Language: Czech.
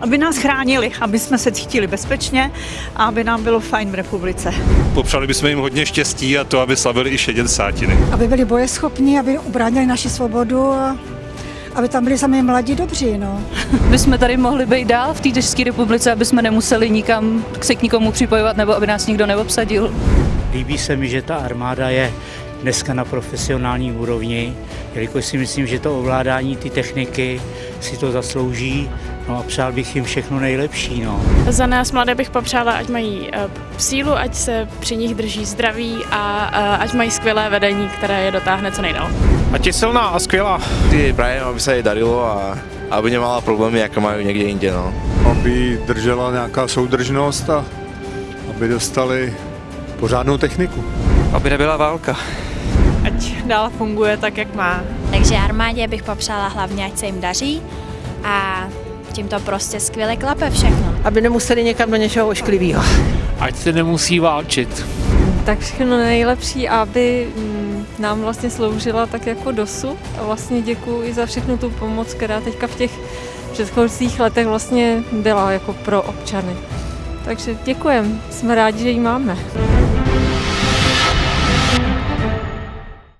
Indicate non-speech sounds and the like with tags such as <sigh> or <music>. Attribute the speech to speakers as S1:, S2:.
S1: aby nás chránili, aby jsme se cítili bezpečně a aby nám bylo fajn v republice.
S2: Popřáli bychom jim hodně štěstí a to, aby slavili i šedědesátiny.
S3: Aby byli bojeschopní, aby ubránili naši svobodu a aby tam byli sami mladí dobří. No. <laughs>
S4: My jsme tady mohli být dál v té České republice, aby jsme nemuseli nikam se k nikomu připojovat nebo aby nás nikdo neobsadil.
S5: Líbí se mi, že ta armáda je dneska na profesionální úrovni, jelikož si myslím, že to ovládání ty techniky si to zaslouží no a přál bych jim všechno nejlepší. No.
S6: Za nás mladé bych popřála, ať mají uh, sílu, ať se při nich drží zdraví a uh, ať mají skvělé vedení, které je dotáhne co nejdál.
S7: Ať je silná a skvělá.
S8: Ty prajem, aby se jí darilo a aby nemala problémy, jaké mají někde jinde. No.
S9: Aby držela nějaká soudržnost a aby dostali pořádnou techniku.
S7: Aby nebyla válka.
S1: Ať dál funguje tak, jak má.
S10: Takže armádě bych popřála hlavně, ať se jim daří a tím to prostě skvěle klape všechno.
S11: Aby nemuseli někam do něčeho ošklivého.
S7: Ať se nemusí válčit.
S12: Tak všechno nejlepší, aby nám vlastně sloužila tak jako dosud a vlastně děkuji i za všechnu tu pomoc, která teďka v těch předchozích letech vlastně byla jako pro občany. Takže děkujeme, jsme rádi, že ji máme.